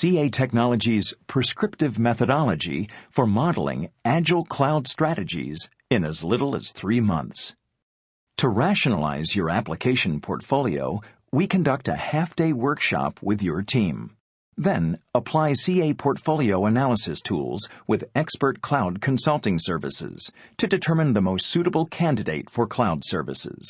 CA Technologies' prescriptive methodology for modeling agile cloud strategies in as little as three months. To rationalize your application portfolio, we conduct a half-day workshop with your team. Then, apply CA portfolio analysis tools with expert cloud consulting services to determine the most suitable candidate for cloud services.